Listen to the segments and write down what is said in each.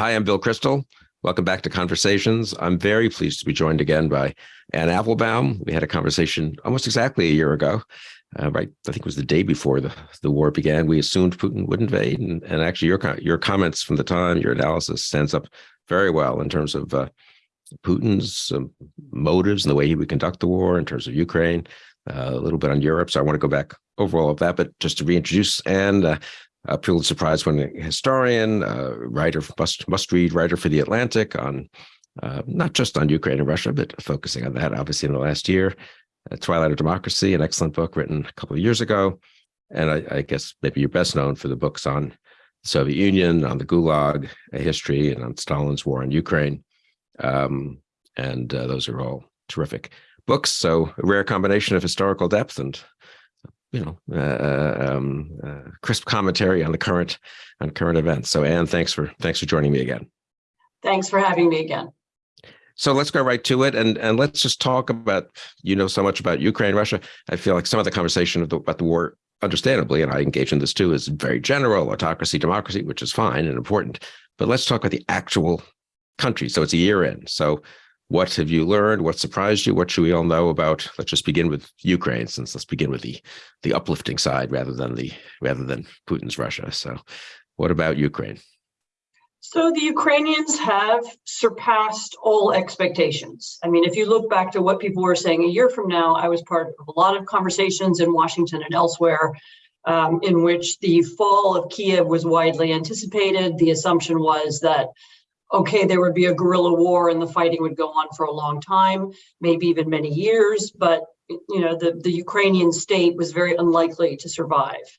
Hi, I'm Bill Kristol. Welcome back to Conversations. I'm very pleased to be joined again by Anne Applebaum. We had a conversation almost exactly a year ago, uh, right? I think it was the day before the, the war began. We assumed Putin would invade, and, and actually, your your comments from the time, your analysis stands up very well in terms of uh, Putin's um, motives and the way he would conduct the war, in terms of Ukraine, uh, a little bit on Europe. So I want to go back over all of that, but just to reintroduce Anne, uh, a Pulitzer Prize winning historian, uh, writer, must, must read writer for The Atlantic on uh, not just on Ukraine and Russia, but focusing on that obviously in the last year. Uh, Twilight of Democracy, an excellent book written a couple of years ago. And I, I, guess maybe you're best known for the books on the Soviet Union, on the Gulag, history, and on Stalin's war on Ukraine. Um, and uh, those are all terrific books. So a rare combination of historical depth and you know, uh, uh, um, uh, crisp commentary on the current on current events. So, Anne, thanks for thanks for joining me again. Thanks for having me again. So let's go right to it, and and let's just talk about you know so much about Ukraine, Russia. I feel like some of the conversation of the, about the war, understandably, and I engage in this too, is very general autocracy, democracy, which is fine and important. But let's talk about the actual country. So it's a year in. So what have you learned? What surprised you? What should we all know about? Let's just begin with Ukraine, since let's begin with the the uplifting side rather than the rather than Putin's Russia. So, what about Ukraine? So the Ukrainians have surpassed all expectations. I mean, if you look back to what people were saying a year from now, I was part of a lot of conversations in Washington and elsewhere um, in which the fall of Kiev was widely anticipated. The assumption was that okay, there would be a guerrilla war and the fighting would go on for a long time, maybe even many years, but you know, the, the Ukrainian state was very unlikely to survive.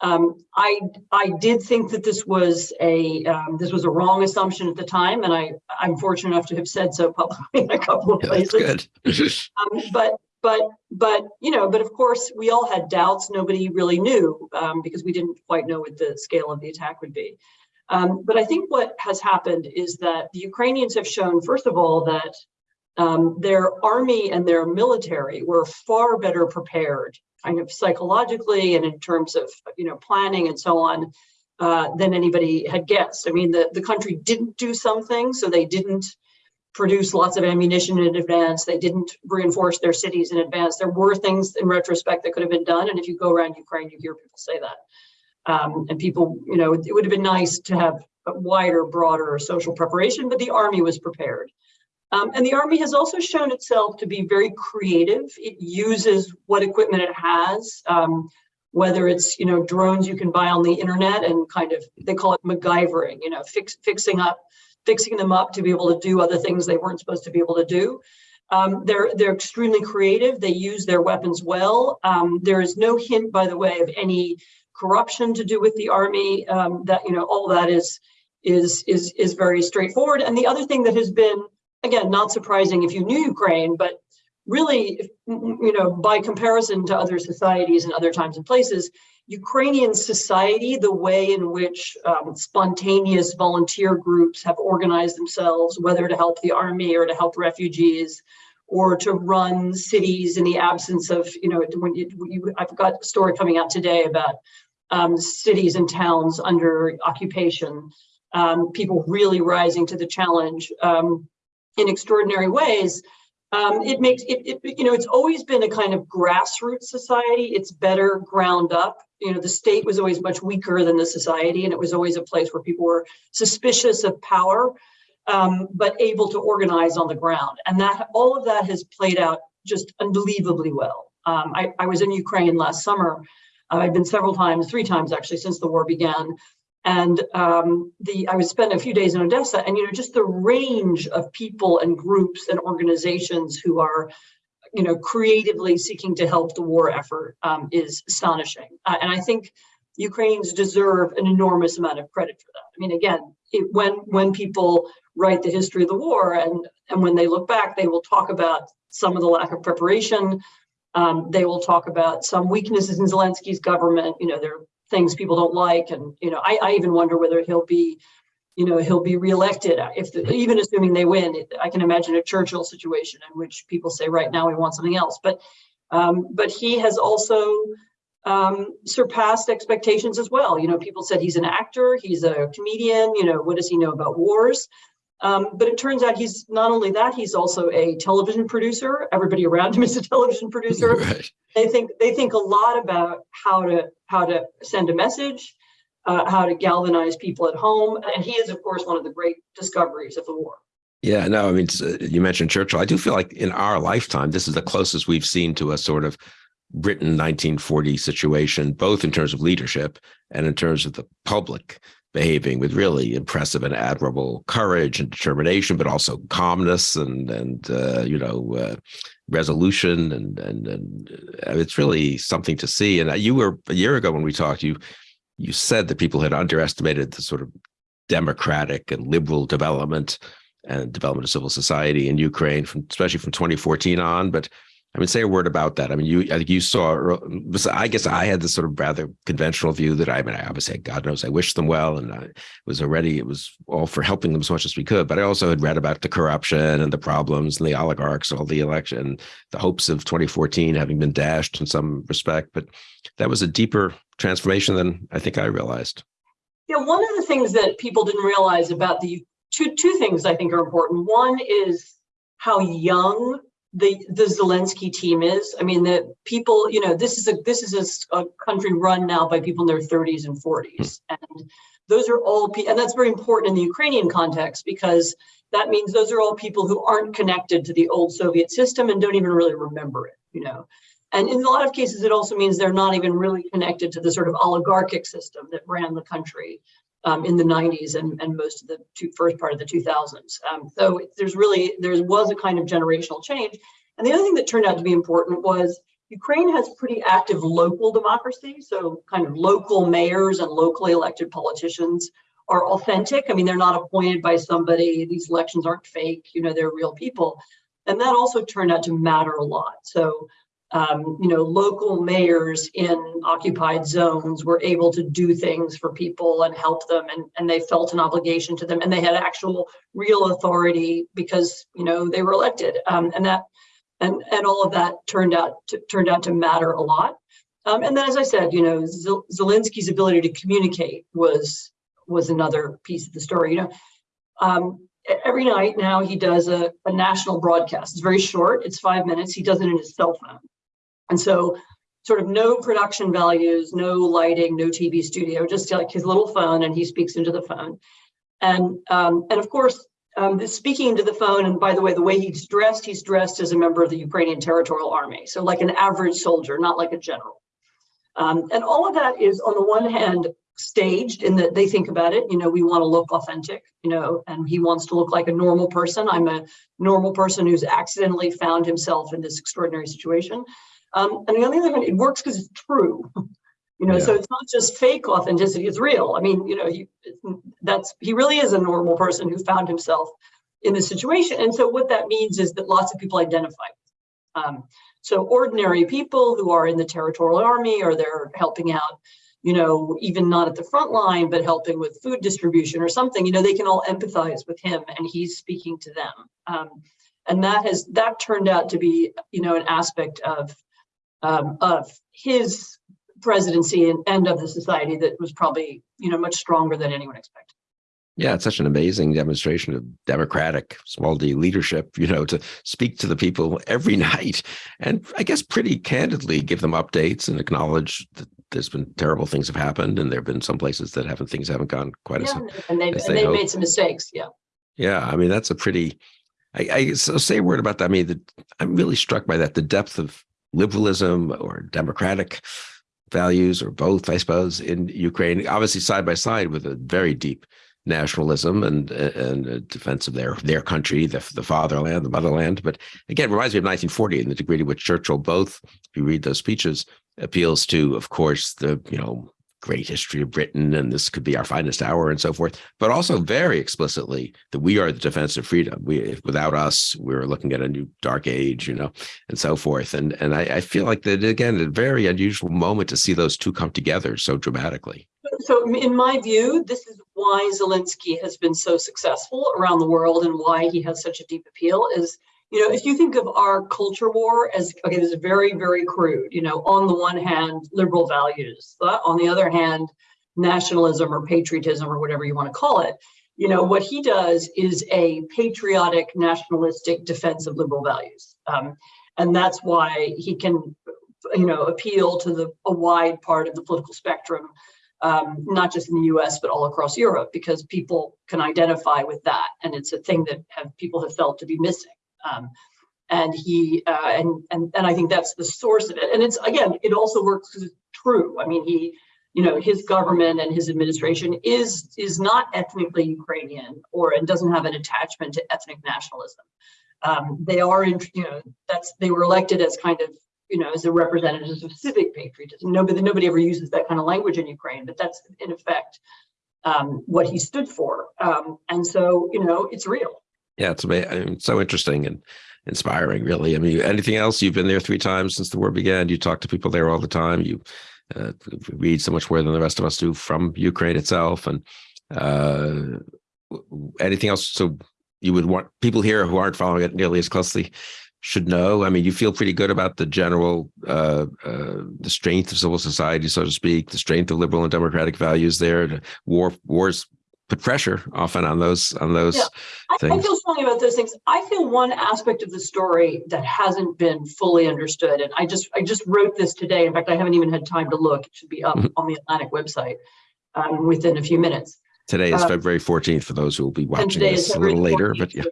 Um, I I did think that this was a um, this was a wrong assumption at the time, and I I'm fortunate enough to have said so publicly in a couple of yeah, places. good. um, but but but you know, but of course we all had doubts. Nobody really knew um, because we didn't quite know what the scale of the attack would be. Um, but I think what has happened is that the Ukrainians have shown, first of all, that um, their army and their military were far better prepared, kind of psychologically and in terms of you know planning and so on, uh, than anybody had guessed. I mean, the, the country didn't do something, so they didn't produce lots of ammunition in advance. They didn't reinforce their cities in advance. There were things in retrospect that could have been done. And if you go around Ukraine, you hear people say that. Um, and people, you know, it would have been nice to have a wider, broader social preparation, but the Army was prepared. Um, and the Army has also shown itself to be very creative. It uses what equipment it has, um, whether it's, you know, drones you can buy on the internet and kind of, they call it MacGyvering, you know, fix, fixing up, fixing them up to be able to do other things they weren't supposed to be able to do. Um, they're they're extremely creative. They use their weapons well. Um, there is no hint, by the way, of any corruption to do with the army. Um, that you know, all that is is is is very straightforward. And the other thing that has been, again, not surprising if you knew Ukraine, but really, you know, by comparison to other societies and other times and places, Ukrainian society, the way in which um, spontaneous volunteer groups have organized themselves, whether to help the army or to help refugees, or to run cities in the absence of, you know, when you, you I've got a story coming out today about um, cities and towns under occupation, um, people really rising to the challenge um, in extraordinary ways. Um, it makes it, it, you know, it's always been a kind of grassroots society. It's better ground up. You know, the state was always much weaker than the society, and it was always a place where people were suspicious of power, um, but able to organize on the ground. And that all of that has played out just unbelievably well. Um, I, I was in Ukraine last summer I've been several times, three times actually, since the war began. And um, the I was spent a few days in Odessa, and you know, just the range of people and groups and organizations who are, you know, creatively seeking to help the war effort um, is astonishing. Uh, and I think Ukrainians deserve an enormous amount of credit for that. I mean, again, it, when when people write the history of the war and and when they look back, they will talk about some of the lack of preparation, um, they will talk about some weaknesses in Zelensky's government. You know, there are things people don't like, and you know, I, I even wonder whether he'll be, you know, he'll be reelected. If the, even assuming they win, I can imagine a Churchill situation in which people say, right now we want something else. But um, but he has also um, surpassed expectations as well. You know, people said he's an actor, he's a comedian, you know, what does he know about wars? Um, but it turns out he's not only that, he's also a television producer. Everybody around him is a television producer. Right. They think they think a lot about how to how to send a message, uh, how to galvanize people at home, and he is, of course, one of the great discoveries of the war. Yeah, no, I mean, uh, you mentioned Churchill. I do feel like in our lifetime, this is the closest we've seen to a sort of Britain 1940 situation, both in terms of leadership and in terms of the public behaving with really impressive and admirable courage and determination, but also calmness and and uh, you know uh, resolution and and and uh, it's really something to see. And you were a year ago when we talked, you you said that people had underestimated the sort of democratic and liberal development and development of civil society in Ukraine, from especially from 2014 on, but I mean, say a word about that. I mean, you I think you saw. I guess I had this sort of rather conventional view that I mean, I obviously, God knows, I wish them well, and I was already. It was all for helping them as much as we could. But I also had read about the corruption and the problems and the oligarchs, all the election, the hopes of 2014 having been dashed in some respect. But that was a deeper transformation than I think I realized. Yeah, one of the things that people didn't realize about the two two things I think are important. One is how young the the Zelensky team is. I mean, the people, you know, this is a this is a, a country run now by people in their 30s and 40s, hmm. and those are all and that's very important in the Ukrainian context because that means those are all people who aren't connected to the old Soviet system and don't even really remember it, you know. And in a lot of cases, it also means they're not even really connected to the sort of oligarchic system that ran the country um, in the 90s and, and most of the two, first part of the 2000s. Um, so there's really, there was a kind of generational change. And the other thing that turned out to be important was Ukraine has pretty active local democracy. So kind of local mayors and locally elected politicians are authentic. I mean, they're not appointed by somebody. These elections aren't fake, you know, they're real people. And that also turned out to matter a lot. So um, you know, local mayors in occupied zones were able to do things for people and help them, and, and they felt an obligation to them, and they had actual real authority because you know they were elected, um, and that and and all of that turned out to, turned out to matter a lot. Um, and then, as I said, you know, Zelensky's ability to communicate was was another piece of the story. You know, um, every night now he does a, a national broadcast. It's very short. It's five minutes. He does it in his cell phone. And so sort of no production values, no lighting, no TV studio, just like his little phone and he speaks into the phone. And, um, and of course, um, speaking into the phone, and by the way, the way he's dressed, he's dressed as a member of the Ukrainian Territorial Army. So like an average soldier, not like a general. Um, and all of that is on the one hand, staged in that they think about it, you know, we want to look authentic, you know, and he wants to look like a normal person. I'm a normal person who's accidentally found himself in this extraordinary situation. Um, and on the other hand, it works because it's true. You know, yeah. so it's not just fake authenticity; it's real. I mean, you know, you, that's he really is a normal person who found himself in this situation. And so what that means is that lots of people identify. Um, so ordinary people who are in the territorial army or they're helping out, you know, even not at the front line, but helping with food distribution or something, you know, they can all empathize with him and he's speaking to them. Um, and that has that turned out to be, you know, an aspect of um, of his presidency and, and of the society that was probably, you know, much stronger than anyone expected. Yeah, it's such an amazing demonstration of democratic small d leadership, you know, to speak to the people every night and I guess pretty candidly give them updates and acknowledge that there's been terrible things have happened and there have been some places that haven't things haven't gone quite yeah, as and they've, as they have made some mistakes. Yeah. Yeah, I mean that's a pretty I, I so say a word about that. I mean, the, I'm really struck by that, the depth of liberalism or democratic values or both, I suppose, in Ukraine, obviously side by side with a very deep nationalism and and a defense of their their country, the, the fatherland, the motherland. But again, it reminds me of 1940 and the degree to which Churchill both, if you read those speeches, appeals to, of course, the you know great history of Britain and this could be our finest hour and so forth, but also very explicitly that we are the defense of freedom. We without us, we're looking at a new dark age, you know, and so forth. And and I, I feel like that again, a very unusual moment to see those two come together so dramatically. So in my view, this is why Zelensky has been so successful around the world and why he has such a deep appeal is you know, if you think of our culture war as, okay, this is very, very crude, you know, on the one hand, liberal values, on the other hand, nationalism or patriotism or whatever you want to call it. You know, what he does is a patriotic, nationalistic defense of liberal values. Um, and that's why he can, you know, appeal to the a wide part of the political spectrum, um, not just in the US, but all across Europe, because people can identify with that. And it's a thing that have people have felt to be missing. Um, and he uh, and and and I think that's the source of it. And it's again, it also works because it's true. I mean, he, you know, his government and his administration is is not ethnically Ukrainian or and doesn't have an attachment to ethnic nationalism. Um, they are, in, you know, that's they were elected as kind of, you know, as the representatives of civic patriotism. Nobody nobody ever uses that kind of language in Ukraine, but that's in effect um, what he stood for. Um, and so, you know, it's real. Yeah, it's amazing. so interesting and inspiring, really. I mean, anything else? You've been there three times since the war began. You talk to people there all the time. You uh, read so much more than the rest of us do from Ukraine itself. And uh, anything else? So you would want people here who aren't following it nearly as closely should know. I mean, you feel pretty good about the general, uh, uh, the strength of civil society, so to speak, the strength of liberal and democratic values there. The war, wars put pressure often on those on those yeah. I, things. I feel strongly about those things. I feel one aspect of the story that hasn't been fully understood, and I just I just wrote this today. In fact, I haven't even had time to look. It should be up on the Atlantic website um, within a few minutes. Today is uh, February 14th for those who will be watching this a little later, but yeah.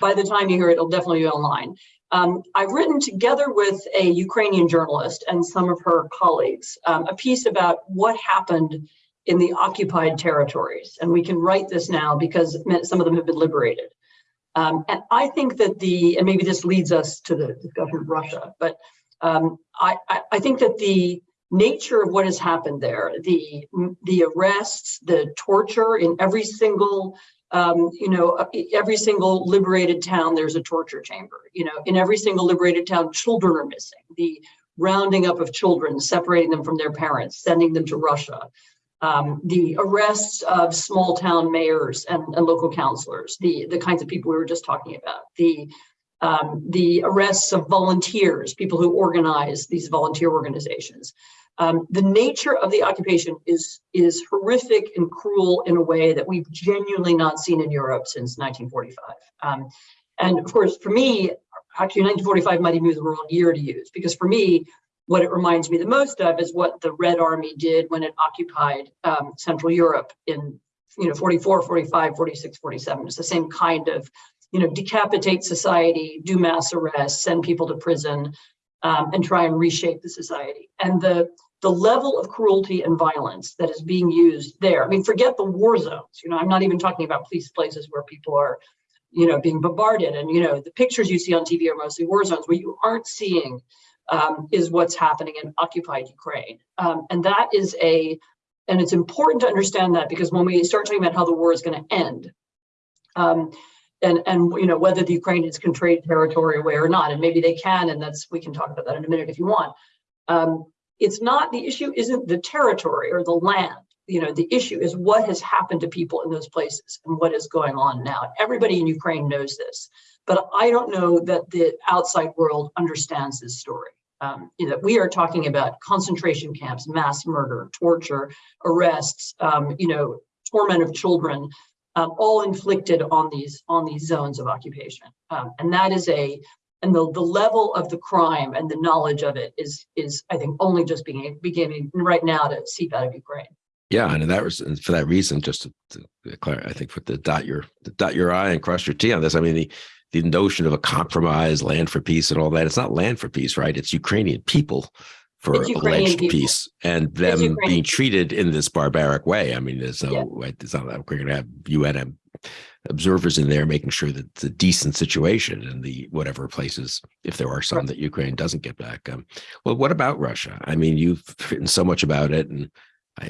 By the time you hear it, it'll definitely be online. Um, I've written together with a Ukrainian journalist and some of her colleagues um, a piece about what happened in the occupied territories. And we can write this now because some of them have been liberated. Um, and I think that the, and maybe this leads us to the discussion of Russia, but um, I, I, I, think that the nature of what has happened there, the, the arrests, the torture in every single, um, you know, uh, every single liberated town, there's a torture chamber. You know, in every single liberated town, children are missing. The rounding up of children, separating them from their parents, sending them to Russia um, the arrests of small town mayors and, and, local councilors, the, the kinds of people we were just talking about, the, um, the arrests of volunteers, people who organize these volunteer organizations. Um, the nature of the occupation is, is horrific and cruel in a way that we've genuinely not seen in Europe since 1945. Um, and of course, for me, actually 1945 might even be the wrong year to use, because for me, what it reminds me the most of is what the Red Army did when it occupied um, Central Europe in, you know, 44, 45, 46, 47. It's the same kind of, you know, decapitate society, do mass arrests, send people to prison, um, and try and reshape the society. And the the level of cruelty and violence that is being used there. I mean, forget the war zones. You know, I'm not even talking about police places where people are, you know, being bombarded. And you know, the pictures you see on TV are mostly war zones where you aren't seeing um, is what's happening in occupied Ukraine. Um, and that is a, and it's important to understand that because when we start talking about how the war is going to end, um, and and you know whether the Ukrainians can trade territory away or not, and maybe they can, and that's we can talk about that in a minute if you want. Um, it's not the issue isn't the territory or the land. You know, the issue is what has happened to people in those places and what is going on now. Everybody in Ukraine knows this, but I don't know that the outside world understands this story um, know, we are talking about concentration camps, mass murder, torture, arrests, um, you know, torment of children, um, all inflicted on these on these zones of occupation. Um, and that is a and the, the level of the crime and the knowledge of it is is I think only just being beginning right now to seep out of Ukraine. Yeah, and that was for that reason, just to, to clarify, I think for the dot your the dot your I and cross your T on this. I mean, the the notion of a compromise, land for peace, and all that. It's not land for peace, right? It's Ukrainian people for alleged people. peace and them being treated in this barbaric way. I mean, there's no, yeah. it's not like we're going to have UN observers in there making sure that it's a decent situation in the whatever places, if there are some right. that Ukraine doesn't get back. Um, well, what about Russia? I mean, you've written so much about it and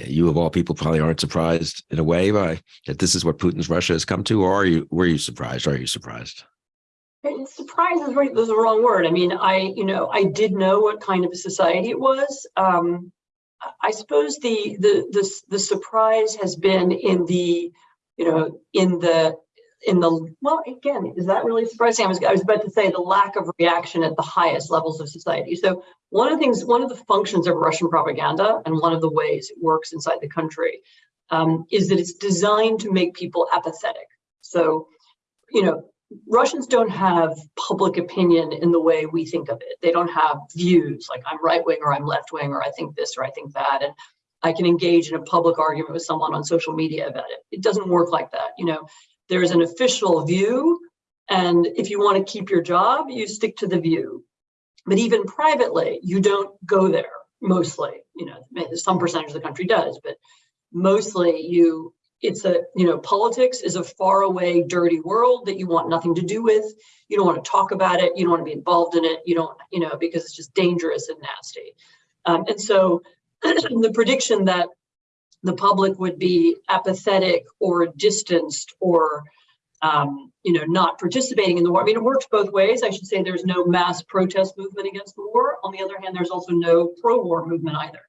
you of all people probably aren't surprised in a way by that this is what Putin's Russia has come to, or are you, were you surprised? Are you surprised? Surprise is right. There's a wrong word. I mean, I, you know, I did know what kind of a society it was. Um, I suppose the, the, the, the surprise has been in the, you know, in the in the, well, again, is that really surprising? I was, I was about to say the lack of reaction at the highest levels of society. So one of the things, one of the functions of Russian propaganda and one of the ways it works inside the country um, is that it's designed to make people apathetic. So, you know, Russians don't have public opinion in the way we think of it. They don't have views like I'm right wing or I'm left wing or I think this or I think that. And I can engage in a public argument with someone on social media about it. It doesn't work like that. You know, there's an official view. And if you want to keep your job, you stick to the view. But even privately, you don't go there mostly. You know, some percentage of the country does, but mostly you it's a you know politics is a far away dirty world that you want nothing to do with. You don't want to talk about it. You don't want to be involved in it. You don't you know because it's just dangerous and nasty. Um, and so the prediction that the public would be apathetic or distanced or um, you know not participating in the war i mean it works both ways. I should say there's no mass protest movement against the war. On the other hand there's also no pro-war movement either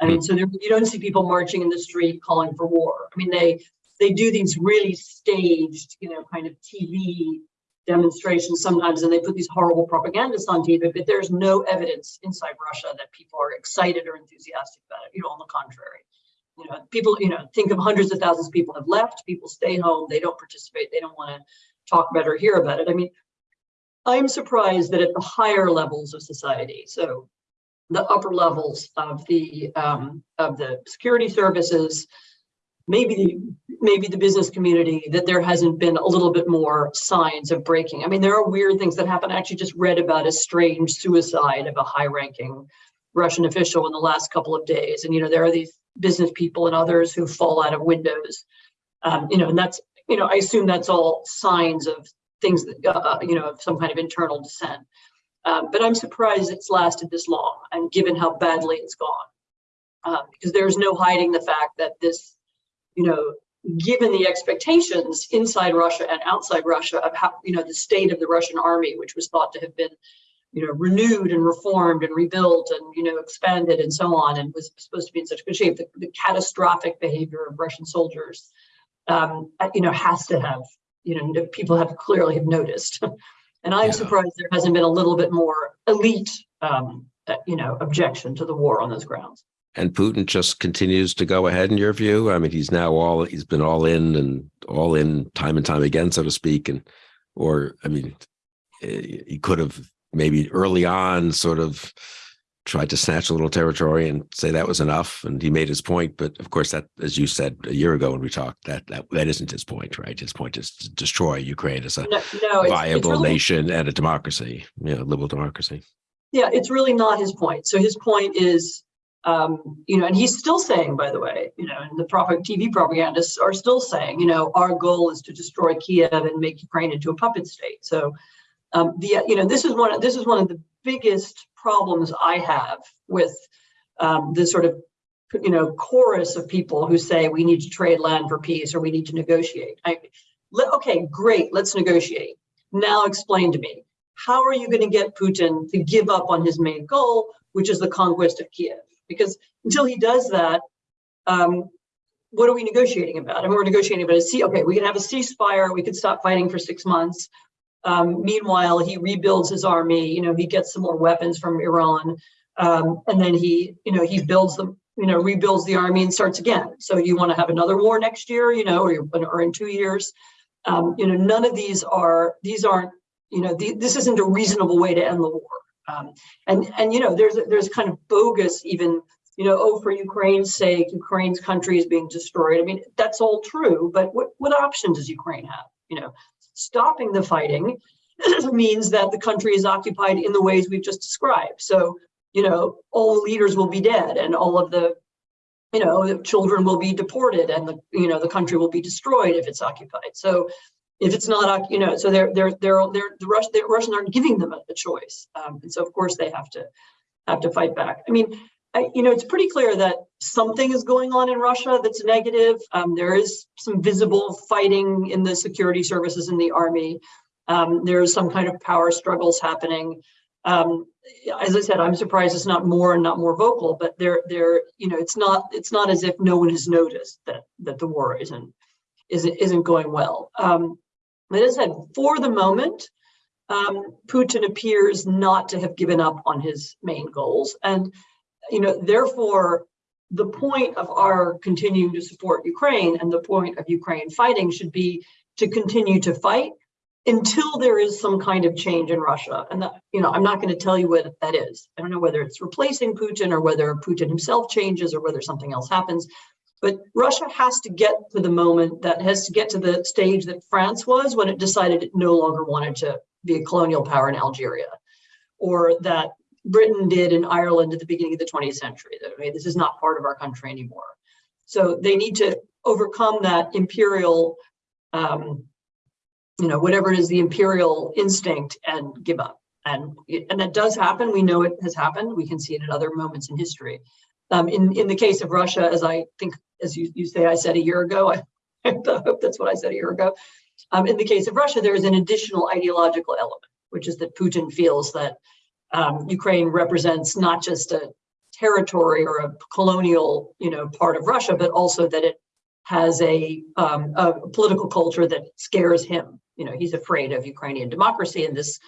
I mean, hmm. so you don't see people marching in the street calling for war. I mean, they they do these really staged, you know, kind of TV demonstrations sometimes, and they put these horrible propagandists on TV. But there's no evidence inside Russia that people are excited or enthusiastic about it. You know, on the contrary, you know, people, you know, think of hundreds of thousands of people have left. People stay home. They don't participate. They don't want to talk about or hear about it. I mean, I'm surprised that at the higher levels of society, so the upper levels of the um, of the security services, maybe the, maybe the business community, that there hasn't been a little bit more signs of breaking. I mean, there are weird things that happen. I actually just read about a strange suicide of a high-ranking Russian official in the last couple of days, and you know there are these business people and others who fall out of windows. Um, you know, and that's you know I assume that's all signs of things that uh, you know of some kind of internal dissent. Um, but I'm surprised it's lasted this long and given how badly it's gone. Um, because there's no hiding the fact that this, you know, given the expectations inside Russia and outside Russia of how, you know, the state of the Russian army, which was thought to have been, you know, renewed and reformed and rebuilt and, you know, expanded and so on, and was supposed to be in such good shape, the, the catastrophic behavior of Russian soldiers, um, you know, has to have, you know, people have clearly have noticed. And I'm Yeah. surprised there hasn't been a little bit more elite, um, uh, you know, objection to the war on those grounds. And Putin just continues to go ahead in your view. I mean, he's now all he's been all in and all in time and time again, so to speak. And or I mean, eh, he could have maybe early on sort of tried to snatch a little territory and say that was enough, and he made his point. But of course, that, as you said a year ago when we talked, that that that isn't his point, right? His point is to destroy Ukraine as a No, no it's, it's viable really, nation and a democracy, you know, liberal democracy. yeah, it's really not his point. So his point is, um, you know, and he's still saying, by the way, you know, and the TV propagandists are still saying, you know, our goal is to destroy Kiev and make Ukraine into a puppet state. So, um, the you know, this is one of this is one of the biggest problems I have with um, the sort of you know chorus of people who say we need to trade land for peace or we need to negotiate. I, okay, great, let's negotiate. Now explain to me how are you going to get Putin to give up on his main goal, which is the conquest of Kiev? Because until he does that, um, what are we negotiating about? I And we're negotiating about a cease. Okay, we can have a ceasefire. We could stop fighting for six months. Um, meanwhile, he rebuilds his army. You know, he gets some more weapons from Iran, um, and then he, you know, he builds them. You know, rebuilds the army and starts again. So you want to have another war next year? You know, or, or in two years? Um, you know, none of these are. These aren't. You know, the, this isn't a reasonable way to end the war. Um, and and you know, there's there's kind of bogus even. You know, oh, for Ukraine's sake, Ukraine's country is being destroyed. I mean, that's all true, but what what option does Ukraine have? You know, stopping the fighting means that the country is occupied in the ways we've just described. So, you know, all the leaders will be dead and all of the, you know, children will be deported and the, you know, the country will be destroyed if it's occupied. So if it's not, you know, so they're, they're, they're, they're the, Rush, the Russians aren't giving them a, a choice. Um, and so of course they have to, have to fight back. I mean, You know, it's pretty clear that something is going on in Russia that's negative. Um, there is some visible fighting in the security services in the army. Um, there's some kind of power struggles happening. Um, as I said, I'm surprised it's not more and not more vocal, but there, there, you know, it's not, it's not as if no one has noticed that that the war isn't, isn't, isn't going well. Um, But as I said, for the moment, um, Putin appears not to have given up on his main goals. And, you know, therefore, the point of our continuing to support Ukraine and the point of Ukraine fighting should be to continue to fight until there is some kind of change in Russia. And that, you know, I'm not going to tell you what that is. I don't know whether it's replacing Putin or whether Putin himself changes or whether something else happens. But Russia has to get to the moment that has to get to the stage that France was when it decided it no longer wanted to be a colonial power in Algeria, or that Britain did in Ireland at the beginning of the 20th century. That okay, this is not part of our country anymore. So they need to overcome that imperial, um, you know, whatever it is, the imperial instinct and give up. And, and that does happen. We know it has happened. We can see it at other moments in history. Um, in, in the case of Russia, as I think, as you, you say, I said a year ago, I, I hope that's what I said a year ago. Um, in the case of Russia, there is an additional ideological element, which is that Putin feels that um, Ukraine represents not just a territory or a colonial, you know, part of Russia, but also that it has a, um, a political culture that scares him. You know, he's afraid of Ukrainian democracy and this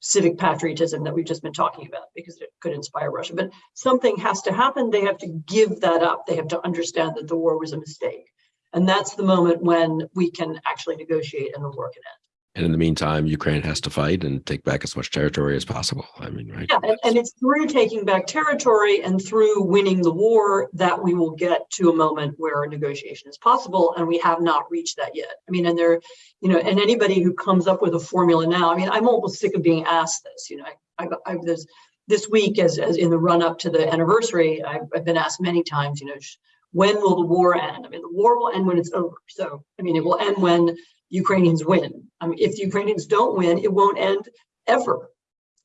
civic patriotism that we've just been talking about because it could inspire Russia. But something has to happen. They have to give that up. They have to understand that the war was a mistake. And that's the moment when we can actually negotiate and the war can end. And in the meantime, Ukraine has to fight and take back as much territory as possible. I mean, right? Yeah, and, and it's through taking back territory and through winning the war that we will get to a moment where a negotiation is possible. And we have not reached that yet. I mean, and there, you know, and anybody who comes up with a formula now, I mean, I'm almost sick of being asked this, you know, I, I've this, this week as, as in the run up to the anniversary, I've, I've been asked many times, you know, when will the war end? I mean, the war will end when it's over. So, I mean, it will end when Ukrainians win. I mean, if the Ukrainians don't win, it won't end ever.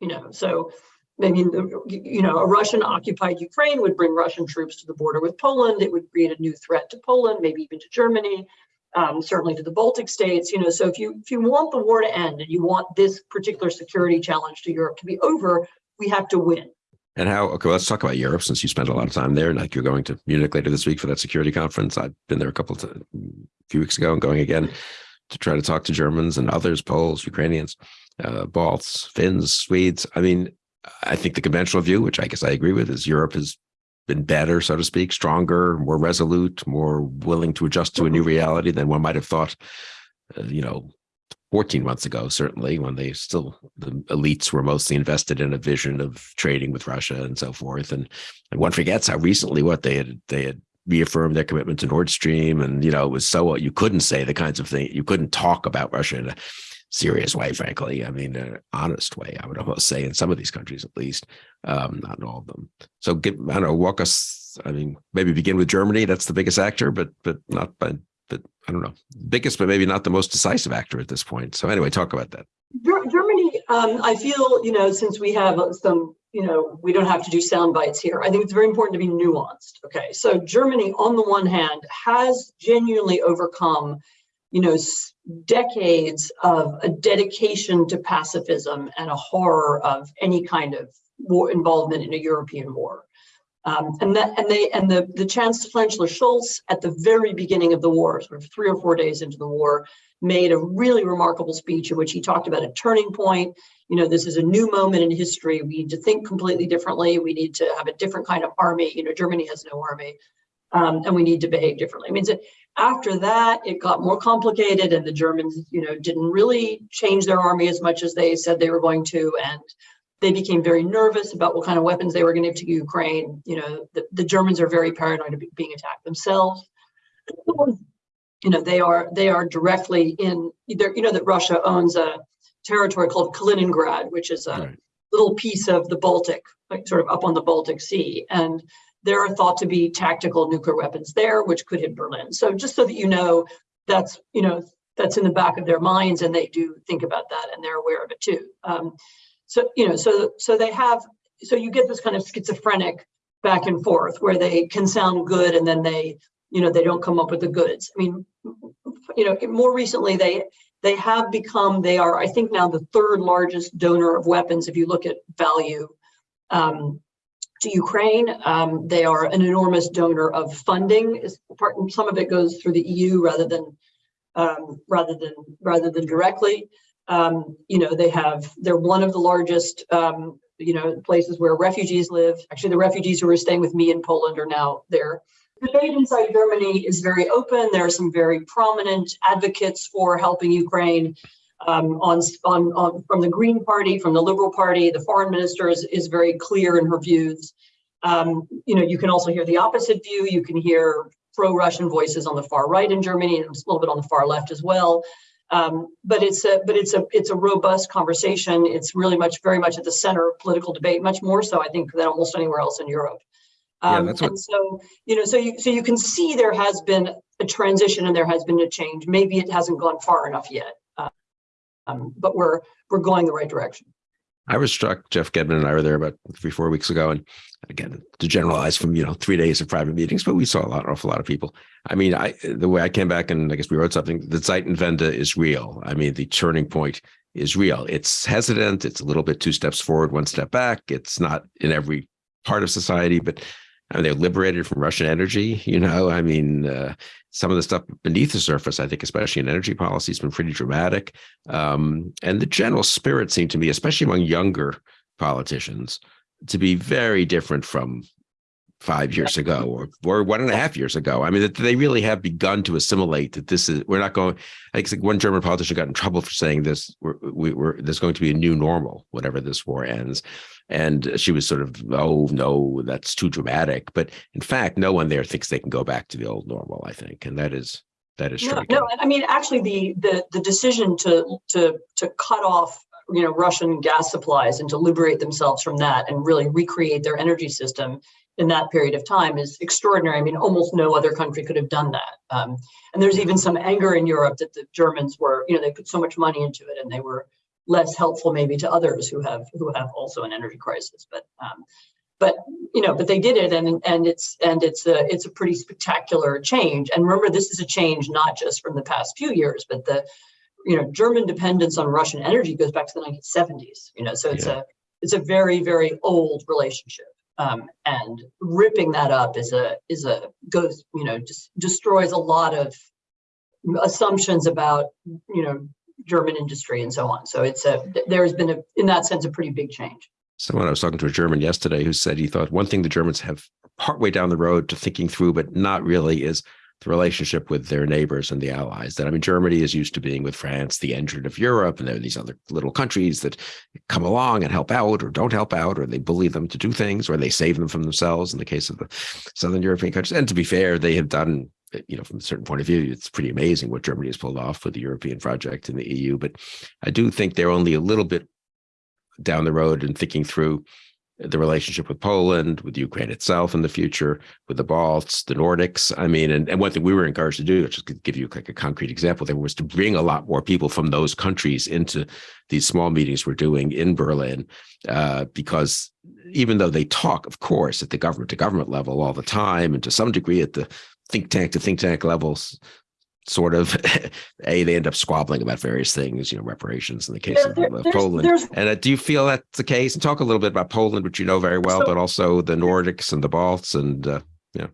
You know, so mean, you know, a Russian occupied Ukraine would bring Russian troops to the border with Poland. It would create a new threat to Poland, maybe even to Germany, um, certainly to the Baltic states. You know, so if you if you want the war to end and you want this particular security challenge to Europe to be over, we have to win. And how, okay, let's talk about Europe since you spent a lot of time there. Like you're going to Munich later this week for that security conference. I've been there a couple of a few weeks ago and going again to try to talk to Germans and others, Poles, Ukrainians, uh, Balts, Finns, Swedes. I mean, I think the conventional view, which I guess I agree with, is Europe has been better, so to speak, stronger, more resolute, more willing to adjust to a new reality than one might have thought, uh, you know, 14 months ago, certainly, when they still, the elites were mostly invested in a vision of trading with Russia and so forth. And, and one forgets how recently what they had, they had reaffirmed their commitment to Nord Stream. And, you know, it was so, you couldn't say the kinds of things, you couldn't talk about Russia in a serious way, frankly. I mean, an honest way, I would almost say in some of these countries, at least, um, not in all of them. So get, I don't know, walk us, I mean, maybe begin with Germany. That's the biggest actor, but, but not by, but I don't know, biggest, but maybe not the most decisive actor at this point. So anyway, talk about that. Germany, um, I feel, you know, since we have some, you know, we don't have to do sound bites here. I think it's very important to be nuanced. Okay, so Germany, on the one hand, has genuinely overcome, you know, decades of a dedication to pacifism and a horror of any kind of war involvement in a European war. Um, and that and they and the the Chancellor Scholz at the very beginning of the war, sort of three or four days into the war, made a really remarkable speech in which he talked about a turning point. You know, this is a new moment in history. We need to think completely differently. We need to have a different kind of army. You know, Germany has no army, um, and we need to behave differently. I mean, so after that, it got more complicated, and the Germans, you know, didn't really change their army as much as they said they were going to, and they became very nervous about what kind of weapons they were going to give to Ukraine. You know, the, the Germans are very paranoid of being attacked themselves. You know, they are they are directly in you know, that Russia owns a territory called Kaliningrad, which is a right. little piece of the Baltic, like sort of up on the Baltic Sea. And there are thought to be tactical nuclear weapons there, which could hit Berlin. So just so that you know, that's, you know, that's in the back of their minds and they do think about that and they're aware of it too. Um, so, you know, so so they have, so you get this kind of schizophrenic back and forth where they can sound good and then they, you know, they don't come up with the goods. I mean, you know, more recently they they have become, they are, I think now the third largest donor of weapons if you look at value um, to Ukraine. Um, they are an enormous donor of funding. Part, some of it goes through the EU rather than um, rather than rather than directly. Um, you know, they have they're one of the largest um, you know places where refugees live. Actually, the refugees who are staying with me in Poland are now there. The debate inside Germany is very open. There are some very prominent advocates for helping Ukraine. Um, on, on, on from the Green Party, from the Liberal Party, the foreign minister is, is very clear in her views. Um, you know, you can also hear the opposite view. You can hear pro-Russian voices on the far right in Germany and a little bit on the far left as well. Um, but it's a but it's a it's a robust conversation. It's really much very much at the center of political debate, much more so I think than almost anywhere else in Europe. Um, yeah, that's what... And so you know, so you so you can see there has been a transition and there has been a change. Maybe it hasn't gone far enough yet, um, but we're we're going the right direction. I was struck. Jeff Gedmin and I were there about three, four weeks ago, and again, to generalize from you know three days of private meetings, but we saw a lot, awful lot of people. I mean, I the way I came back and I guess we wrote something. The Zeitenwende is real. I mean, the turning point is real. It's hesitant. It's a little bit two steps forward, one step back. It's not in every part of society, but I mean, they're liberated from Russian energy. You know, I mean, uh, some of the stuff beneath the surface, I think, especially in energy policy, has been pretty dramatic. Um, and the general spirit seemed to me, especially among younger politicians, to be very different from five years ago or, or one and a half years ago. I mean, that they really have begun to assimilate that this is, we're not going, I think one German politician got in trouble for saying this, we're, we, we're, there's going to be a new normal, whatever this war ends. And she was sort of, oh, no, that's too dramatic. But in fact, no one there thinks they can go back to the old normal, I think. And that is, that is no, no, I mean, actually the, the, the decision to, to, to cut off you know Russian gas supplies and to liberate themselves from that and really recreate their energy system in that period of time is extraordinary. I mean, almost no other country could have done that. Um, and there's even some anger in Europe that the Germans were, you know, they put so much money into it and they were less helpful maybe to others who have who have also an energy crisis. But um, but you know, but they did it and and it's and it's a it's a pretty spectacular change. And remember, this is a change not just from the past few years, but the you know German dependence on Russian energy goes back to the 1970s. You know, so it's yeah. a it's a very very old relationship um, and ripping that up is a is a goes you know just destroys a lot of assumptions about you know German industry and so on. So it's a there's been a in that sense a pretty big change. Someone I was talking to a German yesterday who said he thought one thing the Germans have partway down the road to thinking through, but not really, is the relationship with their neighbors and the allies. That I mean, Germany is used to being with France, the engine of Europe, and there are these other little countries that come along and help out or don't help out, or they bully them to do things, or they save them from themselves in the case of the Southern European countries. And to be fair, they have done, eh, you know, from a certain point of view, it's pretty amazing what Germany has pulled off with the European project in the EU. But I do think they're only a little bit down the road and thinking through the relationship with Poland, with Ukraine itself in the future, with the Balts, the Nordics. I mean, and, and one thing we were encouraged to do, just to give you like a concrete example, there was to bring a lot more people from those countries into these small meetings we're doing in Berlin, uh, because even though they talk, of course, at the government to government level all the time, and to some degree at the think tank to think tank levels, sort of a they end up squabbling about various things you know reparations in the case there, of, poland. there's, and uh, do you feel that's the case? And talk a little bit about poland which you know very well so, but also the nordics and the balts and uh, yeah.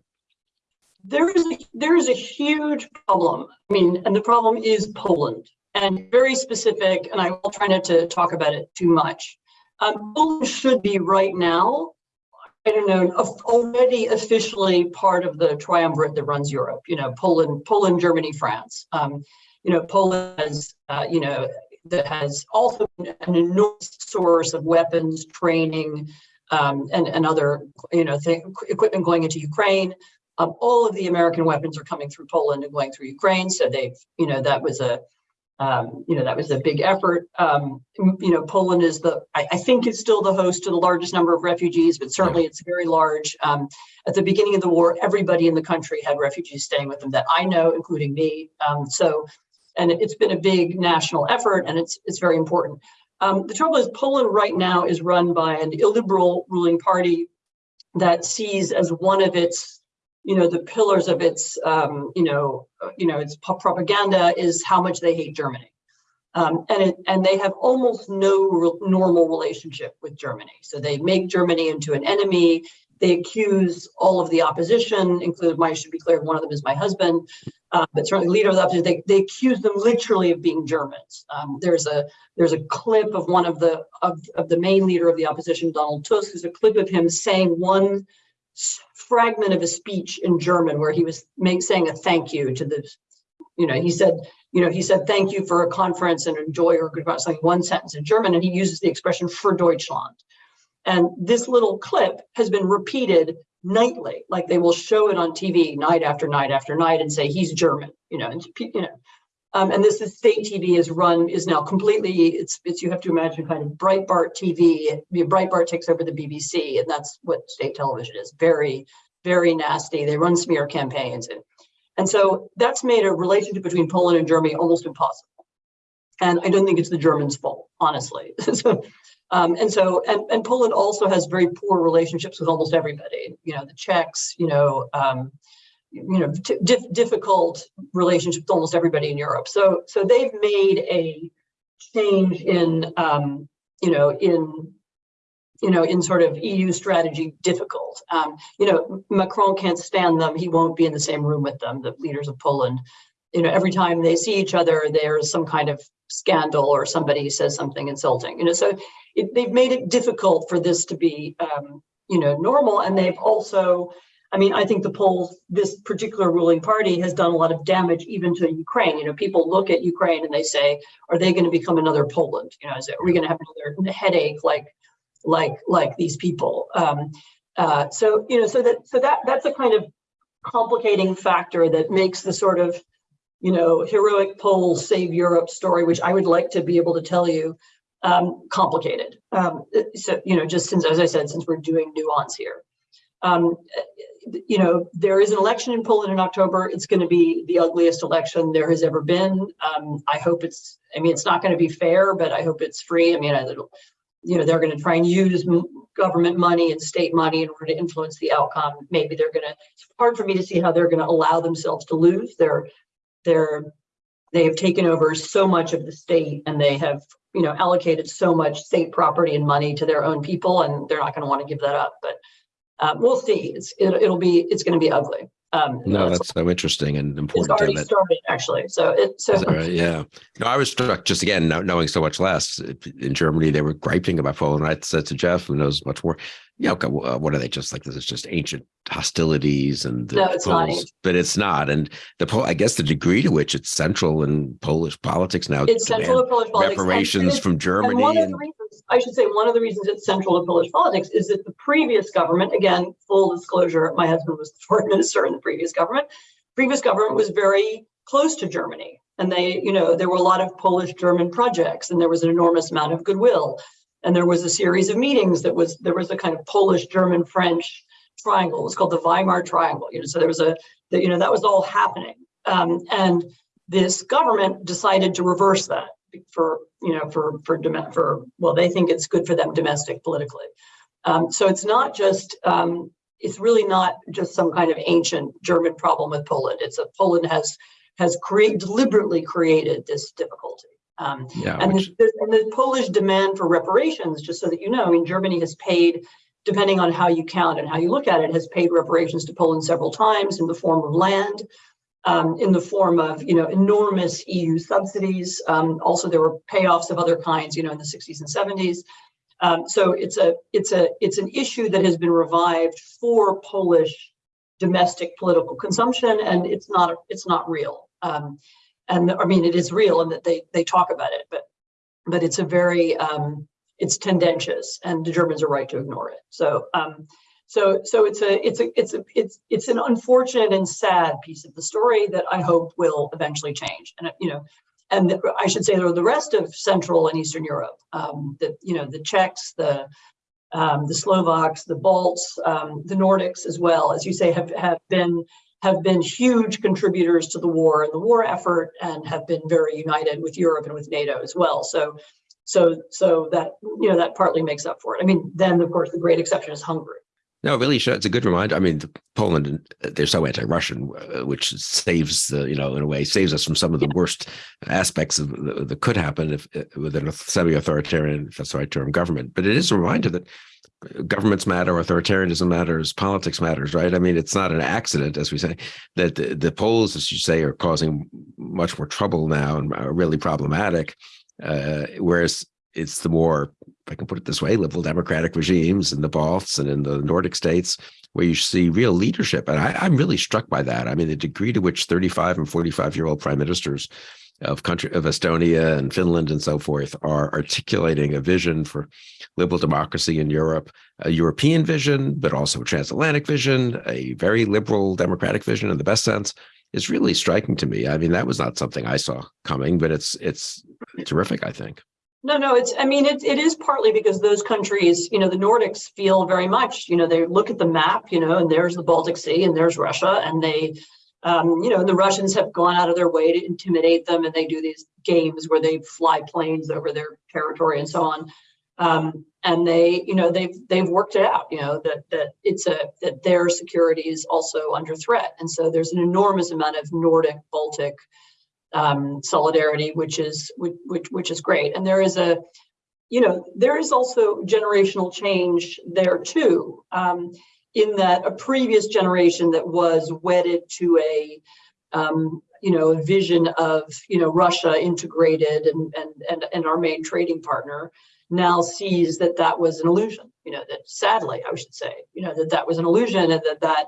There is a, there is a huge problem. I mean and the problem is poland and very specific and i will try not to talk about it too much. Um, poland should be right now know, already officially part of the triumvirate that runs Europe, you know, Poland, Poland, Germany, France. Um, you know, Poland has, uh, you know, that has also an enormous source of weapons, training, um, and, and other, you know, equipment going into Ukraine. Um, all of the American weapons are coming through Poland and going through Ukraine. So they've, you know, that was a, um, you know, that was a big effort. Um, you know, Poland is the, I, I, think it's still the host to the largest number of refugees, but certainly it's very large. Um, at the beginning of the war, everybody in the country had refugees staying with them that I know, including me. Um, so, and it's been a big national effort and it's, it's very important. Um, the trouble is Poland right now is run by an illiberal ruling party that sees as one of its you know, the pillars of its, um, you know, you know, its propaganda is how much they hate Germany. Um, and it, and they have almost no re normal relationship with Germany. So they make Germany into an enemy. They accuse all of the opposition, including my should be clear, one of them is my husband, uh, but certainly leader of the opposition, they, they accuse them literally of being Germans. Um, there's a there's a clip of one of the of, of the main leader of the opposition, Donald Tusk. There's a clip of him saying one fragment of a speech in German where he was make, saying a thank you to the, you know, he said, you know, he said thank you for a conference and enjoy or goodbye, something one sentence in German, and he uses the expression for Deutschland. And this little clip has been repeated nightly, like they will show it on TV night after night after night and say he's German, you know, and you know. Um, and this is state TV is run is now completely it's it's you have to imagine kind of Breitbart TV. Breitbart takes over the BBC, and that's what state television is. Very very nasty. They run smear campaigns, and and so that's made a relationship between Poland and Germany almost impossible. And I don't think it's the Germans' fault, honestly. so, um, and so, and, and Poland also has very poor relationships with almost everybody. You know, the Czechs. You know, um, you know, dif- difficult relationship with almost everybody in Europe. So, so they've made a change in, um, you know, in you know, in sort of EU strategy difficult. Um, you know, Macron can't stand them. He won't be in the same room with them, the leaders of Poland. You know, every time they see each other, there's some kind of scandal or somebody says something insulting. You know, so it, they've made it difficult for this to be, um, you know, normal. And they've also, I mean, I think the Poles, this particular ruling party has done a lot of damage even to Ukraine. You know, people look at Ukraine and they say, are they going to become another Poland? You know, is it, are we going to have another headache like like like these people. Um, uh, so you know, so that so that that's a kind of complicating factor that makes the sort of you know heroic Poles save Europe story, which I would like to be able to tell you, um, complicated. Um, so you know, just since as I said, since we're doing nuance here. Um, you know, there is an election in Poland in October. It's going to be the ugliest election there has ever been. Um, I hope it's, I mean, it's not going to be fair, but I hope it's free. I mean, you know, they're going to try and use government money and state money in order to influence the outcome. Maybe they're going to, it's hard for me to see how they're going to allow themselves to lose. They're, they're, they have taken over so much of the state and they have, you know, allocated so much state property and money to their own people and they're not going to want to give that up. But um, we'll see. It's, it, it'll be, it's going to be ugly. Um, no, that's so interesting and important. it's already that, started actually. So it, so right? Yeah. No, I was struck just again, knowing so much less in Germany, they were griping about Poland. I said to Jeff, who knows much more, you know, what are they just like? This is just ancient hostilities and no, it's not. Poles, but it's not. And the Pol, I guess the degree to which it's central in Polish politics now, It's central to Polish politics. reparations from And Germany. one of And, the I should say, one of the reasons it's central to Polish politics is that the previous government, again, full disclosure, my husband was the foreign minister in the previous government. Previous government was very close to Germany. And they, you know, there were a lot of Polish German projects and there was an enormous amount of goodwill. And there was a series of meetings that was, there was a kind of Polish, German, French triangle. It was called the Weimar Triangle. You know, so there was a, the, you know, that was all happening. Um, and this government decided to reverse that for you know for for for well they think it's good for them domestic politically. Um, so it's not just um, it's really not just some kind of ancient german problem with poland. It's a poland has has create deliberately created this difficulty. Um, yeah, and, which, the, and the polish demand for reparations just so that you know i mean germany has paid depending on how you count and how you look at it has paid reparations to poland several times in the form of land um, in the form of you know enormous EU subsidies. Um, also, there were payoffs of other kinds, you know, in the 60s and 70s. Um, so it's a it's a it's an issue that has been revived for Polish domestic political consumption, and it's not it's not real. Um, and I mean, it is real, and that they they talk about it, but but it's a very um, it's tendentious, and the Germans are right to ignore it. So. So, so it's a, it's a, it's a, it's, it's an unfortunate and sad piece of the story that I hope will eventually change. And you know, and the, I should say the rest of Central and Eastern Europe, um, the you know the Czechs, the um, the Slovaks, the Balts, um, the Nordics as well, as you say, have have been have been huge contributors to the war and the war effort, and have been very united with Europe and with NATO as well. So. So, so that you know that partly makes up for it. I mean, then of course the great exception is Hungary, No, really, it's a good reminder. I mean, Poland, they're so anti-Russian, uh, which saves the, you know, in a way, saves us from some of the worst aspects of that could happen if uh, within a semi-authoritarian, if that's the right term, government. But it is a reminder that governments matter, authoritarianism matters, politics matters, right? I mean, it's not an accident, as we say, that the, the Poles, as you say, are causing much more trouble now and are really problematic. Uh, whereas it's the more, if I can put it this way, liberal democratic regimes in the Balts and in the Nordic states where you see real leadership. And I, I'm really struck by that. I mean, the degree to which 35 and 45 year old prime ministers of country of Estonia and Finland and so forth are articulating a vision for liberal democracy in Europe, a European vision, but also a transatlantic vision, a very liberal democratic vision in the best sense, is really striking to me. I mean, that was not something I saw coming, but it's it's terrific, I think. No, no, it's, I mean, it, it is partly because those countries, you know, the Nordics feel very much, you know, they look at the map, you know, and there's the Baltic Sea and there's Russia and they, um, you know, the Russians have gone out of their way to intimidate them and they do these games where they fly planes over their territory and so on. Um, and they, you know, they've they've worked it out, you know, that that it's a that their security is also under threat. And so there's an enormous amount of Nordic Baltic um, solidarity, which is which, which is great. And there is a, you know, there is also generational change there too. Um, in that a previous generation that was wedded to a um, you know a vision of you know Russia integrated and and and, and our main trading partner now sees that that was an illusion you know that sadly I should say you know that that was an illusion and that that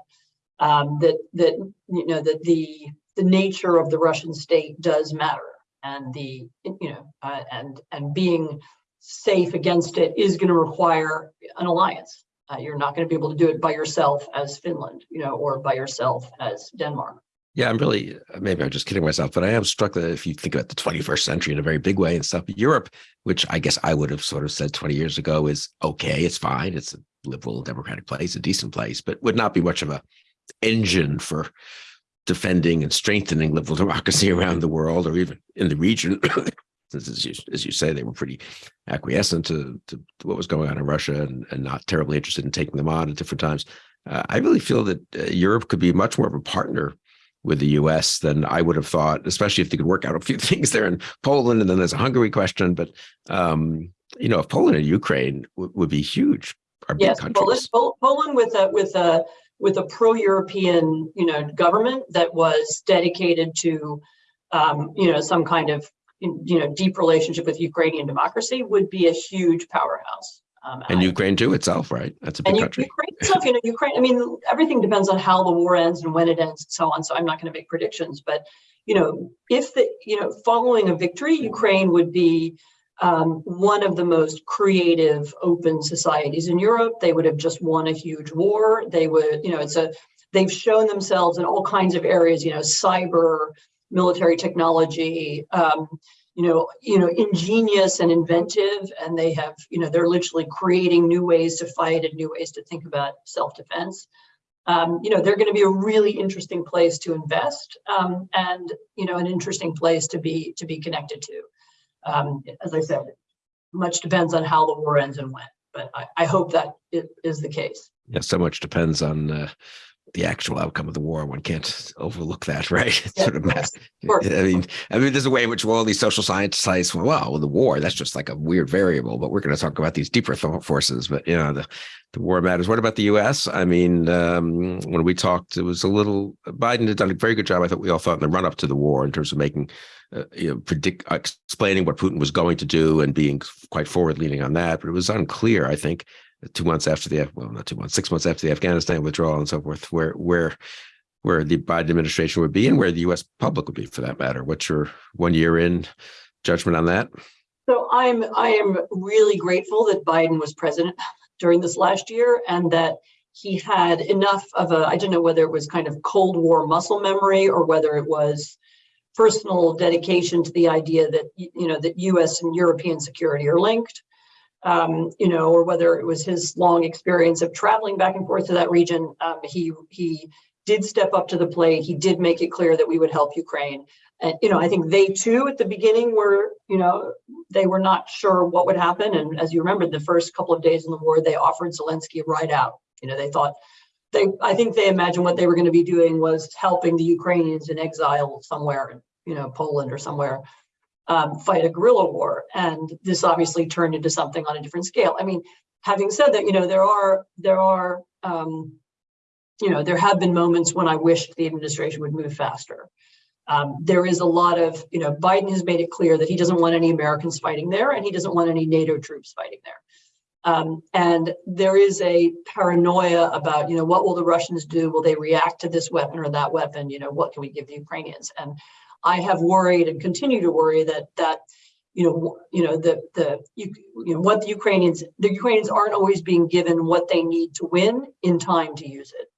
um, that that you know that the the nature of the Russian state does matter and the you know uh, and and being safe against it is going to require an alliance uh, you're not going to be able to do it by yourself as Finland, you know, or by yourself as Denmark. Yeah, I'm really, maybe I'm just kidding myself, but I am struck that if you think about the 21st century in a very big way and stuff, Europe, which I guess I would have sort of said 20 years ago is okay, it's fine, it's a liberal democratic place, a decent place, but would not be much of a engine for defending and strengthening liberal democracy around the world or even in the region as you, as you say, they were pretty acquiescent to, to, to what was going on in Russia and, and, not terribly interested in taking them on at different times. Uh, I really feel that uh, Europe could be much more of a partner with the U.S. than I would have thought, especially if they could work out a few things there in Poland. And then there's a Hungary question, but um, you know, if Poland and Ukraine would be huge. Yes, Poland, Poland with a with a with a pro-European, you know, government that was dedicated to, um, you know, some kind of you know, deep relationship with Ukrainian democracy would be a huge powerhouse. Um, and, Ukraine too itself, right? That's a big country. Ukraine itself, you know, Ukraine, I mean, everything depends on how the war ends and when it ends and so on. So I'm not going to make predictions, but, you know, if the, you know, following a victory, Ukraine would be um, one of the most creative, open societies in Europe. They would have just won a huge war. They would, you know, it's a, they've shown themselves in all kinds of areas, you know, cyber, military technology, um, you know, you know, ingenious and inventive, and they have, you know, they're literally creating new ways to fight and new ways to think about self-defense. Um, you know, they're going to be a really interesting place to invest, um, and you know, an interesting place to be to be connected to. Um, as I said, much depends on how the war ends and when, but I, I hope that it is the case. Yeah, so much depends on uh, the actual outcome of the war. One can't overlook that, right? It's sort of, I mean, I mean, there's a way in which all these social scientists well, well, the war, that's just like a weird variable, but we're going to talk about these deeper forces. But, you know, the, the war matters. What about the U.S.? I mean, um, when we talked, it was a little, Biden had done a very good job. I thought we all thought in the run up to the war in terms of making, uh, you know, predict, explaining what Putin was going to do and being quite forward leaning on that. But it was unclear, I think, two months after the well not two months six months after the Afghanistan withdrawal and so forth where where where the Biden administration would be and where the U.S. public would be for that matter. What's your one year in judgment on that? So I'm I am really grateful that Biden was president during this last year and that he had enough of a I don't know whether it was kind of Cold War muscle memory or whether it was personal dedication to the idea that you know that U.S. and European security are linked um, you know, or whether it was his long experience of traveling back and forth to that region, um, he he did step up to the plate. He did make it clear that we would help Ukraine. And you know, I think they too at the beginning were, you know, they were not sure what would happen. And as you remember, the first couple of days in the war, they offered Zelensky a out. You know, they thought they, I think they imagined what they were going to be doing was helping the Ukrainians in exile somewhere, you know, Poland or somewhere, um, fight a guerrilla war. And this obviously turned into something on a different scale. I mean, having said that, you know, there are, there are, um, you know, there have been moments when I wished the administration would move faster. Um, there is a lot of, you know, Biden has made it clear that he doesn't want any Americans fighting there and he doesn't want any NATO troops fighting there. Um, and there is a paranoia about, you know, what will the Russians do? Will they react to this weapon or that weapon? You know, what can we give the Ukrainians? And I have worried and continue to worry that that, you know, you know, the the you, you know what the Ukrainians the Ukrainians aren't always being given what they need to win in time to use it.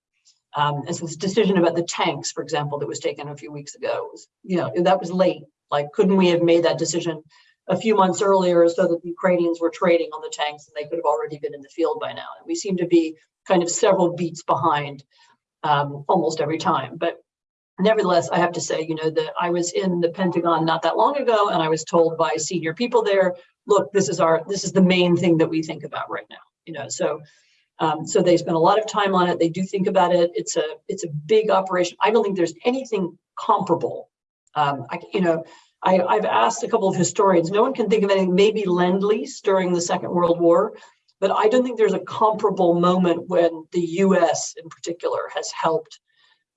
Um, and so this decision about the tanks, for example, that was taken a few weeks ago, was, you know, that was late. Like, couldn't we have made that decision a few months earlier so that the Ukrainians were trading on the tanks and they could have already been in the field by now. And we seem to be kind of several beats behind um, almost every time. But nevertheless, I have to say, you know, that I was in the Pentagon not that long ago and I was told by senior people there, look, this is our, this is the main thing that we think about right now, you know, so um, so they spend a lot of time on it. They do think about it. It's a it's a big operation. I don't think there's anything comparable. Um, I, you know, I, I've asked a couple of historians. No one can think of anything. Maybe lend lease during the Second World War, but I don't think there's a comparable moment when the U.S. in particular has helped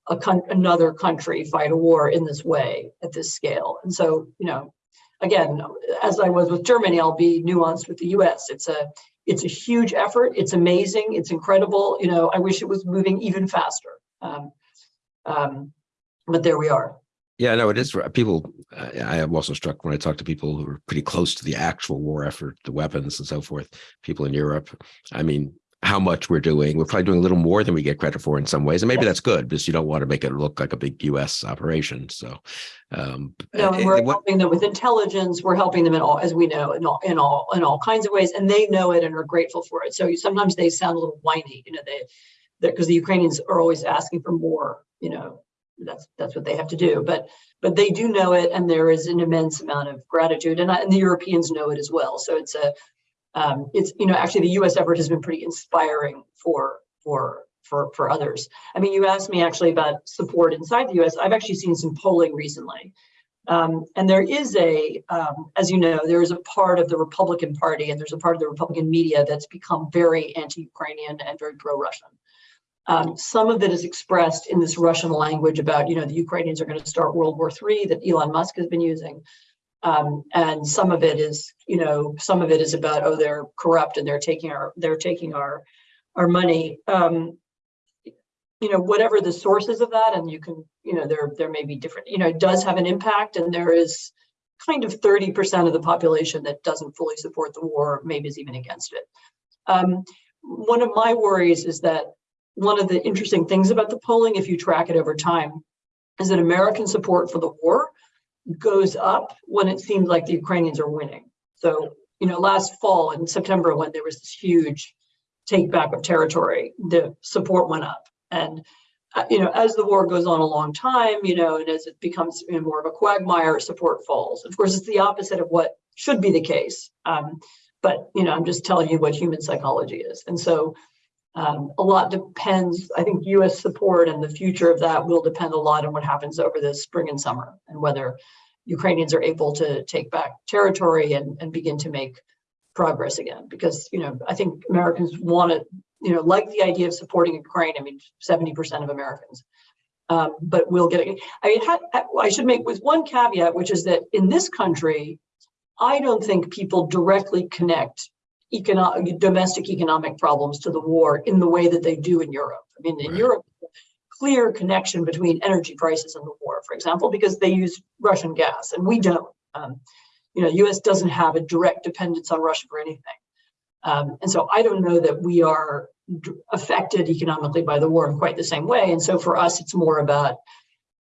a con another country fight a war in this way at this scale. And so, you know, again, as I was with Germany, I'll be nuanced with the U.S. It's a it's a huge effort. It's amazing. It's incredible. You know, I wish it was moving even faster. Um, um, but there we are. Yeah, no, it is. People, I am also struck when I talk to people who are pretty close to the actual war effort, the weapons and so forth, people in Europe. I mean, how much we're doing. We're probably doing a little more than we get credit for in some ways. And maybe that's good because you don't want to make it look like a big US operation. So um no, and we're helping them with intelligence. We're helping them in all, as we know, in all in all in all kinds of ways. And they know it and are grateful for it. So sometimes they sound a little whiny, you know, they because the Ukrainians are always asking for more, you know, that's that's what they have to do. But but they do know it, and there is an immense amount of gratitude, and, and the Europeans know it as well. So it's a um, it's you know actually the U.S. effort has been pretty inspiring for for for for others. I mean, you asked me actually about support inside the U.S. I've actually seen some polling recently, um, and there is a, um, as you know, there is a part of the Republican Party and there's a part of the Republican media that's become very anti-Ukrainian and very pro-Russian. Um, some of it is expressed in this Russian language about, you know, the Ukrainians are going to start World War III that Elon Musk has been using. Um, and some of it is, you know, some of it is about, oh, they're corrupt and they're taking our, they're taking our, our money. Um, you know, whatever the sources of that, and you can, you know, there, there may be different, you know, it does have an impact and there is kind of 30% of the population that doesn't fully support the war, maybe is even against it. Um, one of my worries is that one of the interesting things about the polling, if you track it over time, is that American support for the war goes up when it seems like the Ukrainians are winning. So, you know, last fall in September, when there was this huge take back of territory, the support went up. And, uh, you know, as the war goes on a long time, you know, and as it becomes you know, more of a quagmire, support falls. Of course, it's the opposite of what should be the case. Um, but, you know, I'm just telling you what human psychology is. And so um, a lot depends, I think US support and the future of that will depend a lot on what happens over the spring and summer and whether Ukrainians are able to take back territory and, and begin to make progress again. Because, you know, I think Americans want to, you know, like the idea of supporting Ukraine. I mean, 70% of Americans. Um, but we'll get it. I mean, I should make with one caveat, which is that in this country, I don't think people directly connect economic, domestic economic problems to the war in the way that they do in Europe. I mean, in right. Europe, clear connection between energy prices and the war, for example, because they use Russian gas and we don't. Um, you know, U.S. doesn't have a direct dependence on Russia for anything. Um, and so I don't know that we are affected economically by the war in quite the same way. And so for us, it's more about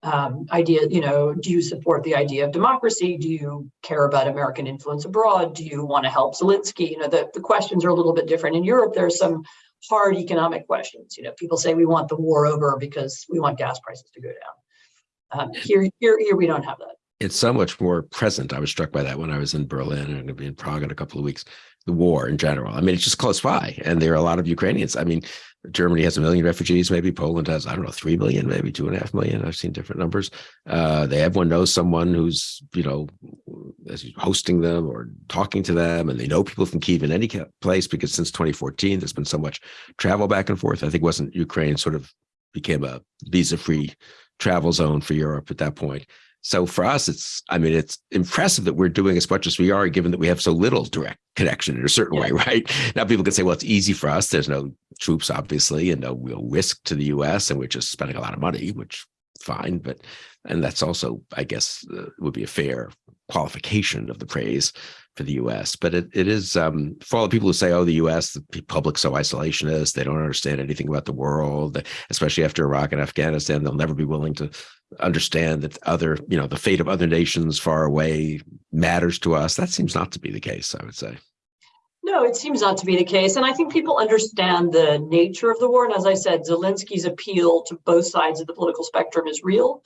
um, idea, you know, do you support the idea of democracy? Do you care about American influence abroad? Do you want to help Zelensky? You know, the, the questions are a little bit different. In Europe, there's some hard economic questions. You know, people say we want the war over because we want gas prices to go down. Um, here, here, here, we don't have that. it's so much more present. I was struck by that when I was in Berlin and going to be in Prague in a couple of weeks. The war in general. I mean, it's just close by, and there are a lot of Ukrainians. I mean, Germany has a million refugees, maybe Poland has, I don't know, three million, maybe two and a half million. I've seen different numbers. Uh, they everyone knows someone who's, you know, hosting them or talking to them, and they know people from Kiev in any place because since 2014, there's been so much travel back and forth. I think wasn't Ukraine sort of became a visa-free travel zone for Europe at that point. So for us, it's, I mean, it's impressive that we're doing as much as we are, given that we have so little direct connection in a certain yeah. way, right? Now people can say, well, it's easy for us. There's no troops, obviously, and no real risk to the US, and we're just spending a lot of money, which fine, but, and that's also, I guess, uh, would be a fair qualification of the praise for the U.S. But it, it is um, for all the people who say, "Oh, the U.S. the public so isolationist, they don't understand anything about the world," especially after Iraq and Afghanistan, they'll never be willing to understand that other, you know, the fate of other nations far away matters to us. That seems not to be the case. I would say. No, it seems not to be the case. And I think people understand the nature of the war. And as I said, Zelensky's appeal to both sides of the political spectrum is real.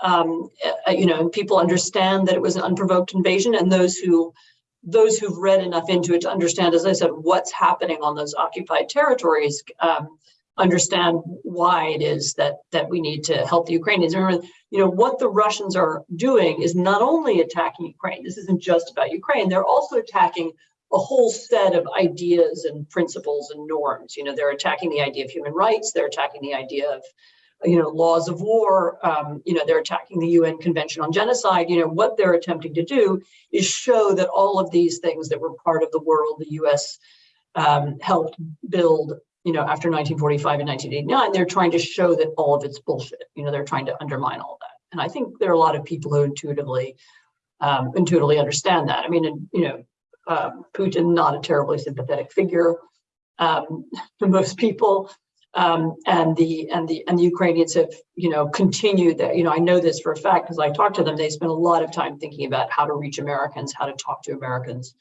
Um, uh, you know, and people understand that it was an unprovoked invasion and those who those who've read enough into it to understand, as I said, what's happening on those occupied territories, um, understand why it is that that we need to help the Ukrainians. Remember, you know, what the Russians are doing is not only attacking Ukraine. This isn't just about Ukraine. They're also attacking a whole set of ideas and principles and norms. You know, they're attacking the idea of human rights. They're attacking the idea of you know, laws of war, um, you know, they're attacking the UN Convention on Genocide, you know, what they're attempting to do is show that all of these things that were part of the world the US um, helped build, you know, after 1945 and 1989, they're trying to show that all of it's bullshit. You know, they're trying to undermine all that. And I think there are a lot of people who intuitively, um, intuitively understand that. I mean, you know, uh, Putin, not a terribly sympathetic figure um, to most people, um, and the and the and the Ukrainians have you know continued that you know I know this for a fact because I talked to them they spend a lot of time thinking about how to reach Americans how to talk to Americans